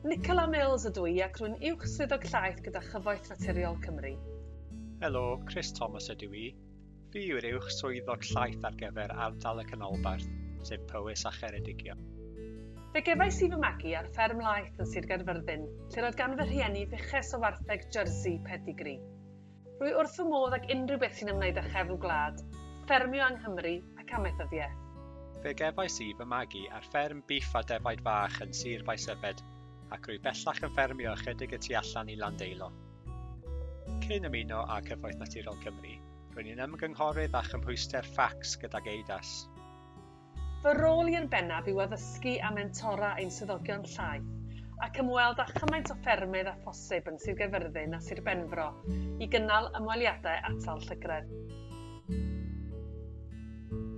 Nicola Mills ydw i ac rwy'n uwch swyddog llaeth gyda Chyfoeth Naturiol Cymru. Helo, Chris Thomas ydw i. Fi yw'r uwch swyddog llaeth ar gyfer ardal y canolbarth, sef Powys a Cheredigion. Fe gefais i fy magu ar fferm laeth yn Sir Gaerfyrddin, lle roedd gan fy rhieni fuches o wartheg jersey Pedigree. Rwy wrth fy modd ac unrhyw beth sy'n ymwneud â chefn gwlad, ffermio yng Nghymru ac amethyddiaeth. Fe gefais i fy magu ar fferm biff a defaid fach yn Sir Faesefed, ac rwy bellach yn ffermio ychydig y tu allan i Landeilo. Cyn ymuno â Cyfoeth Naturiol Cymru, rwy'n un ymgynghorydd a chymhwyster ffacs gydag EIDAS. Fy rôl i'n bennaf yw addysgu a mentora ein swyddogion llaeth ac ymweld â chymaint o ffermydd a phosib yn Sir Gaerfyrddin a Sir Benfro i gynnal ymweliadau atal llygredd.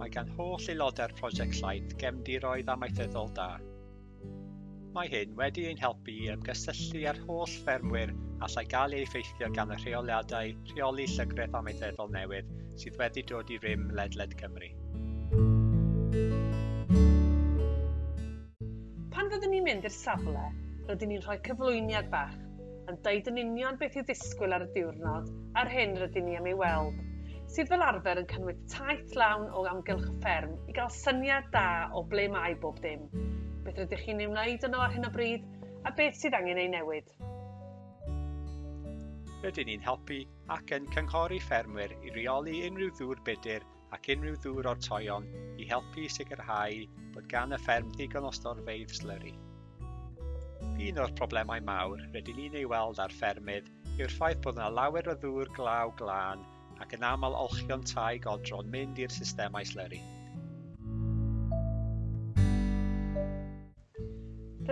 Mae gan holl aelodau'r prosiect llaeth gefndiroedd amaethyddol da Mae hyn wedi ein helpu i ymgysylltu â'r holl ffermwyr allai gael ei effeithio gan y rheoliadau rheoli llygredd amaethyddol newydd sydd wedi dod i rym ledled Cymru. Pan fyddwn ni'n mynd i'r safle, rydyn ni'n rhoi cyflwyniad bach yn deud yn union beth i ddisgwyl ar y diwrnod a'r hyn rydyn ni am ei weld, sydd fel arfer yn cynnwys taith lawn o amgylch y fferm i gael syniad da o ble mae bob dim, beth ydych chi'n ei wneud yno ar hyn o bryd, a beth sydd angen ei newid. Rydyn ni'n helpu ac yn cynghori ffermwyr i reoli unrhyw ddŵr budr ac unrhyw ddŵr o'r toion i helpu sicrhau bod gan y fferm ddigon o storfeidd slyri. Un o'r problemau mawr rydyn ni'n ei weld ar ffermydd yw'r ffaith bod yna lawer o ddŵr glaw glân ac yn aml olchion tai godron mynd i'r systemau slyri.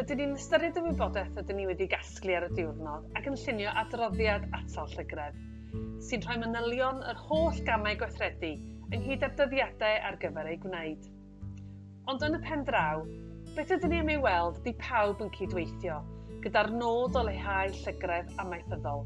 rydyn ni'n ystyried y wybodaeth ydyn ni wedi gasglu ar y diwrnod ac yn llunio adroddiad atal llygredd, sy'n rhoi manylion yr holl gamau gweithredu ynghyd â'r dyddiadau ar gyfer ei gwneud. Ond yn y pen draw, beth ydyn ni am ei weld di pawb yn cydweithio, gyda'r nod o leihau llygredd amaethyddol.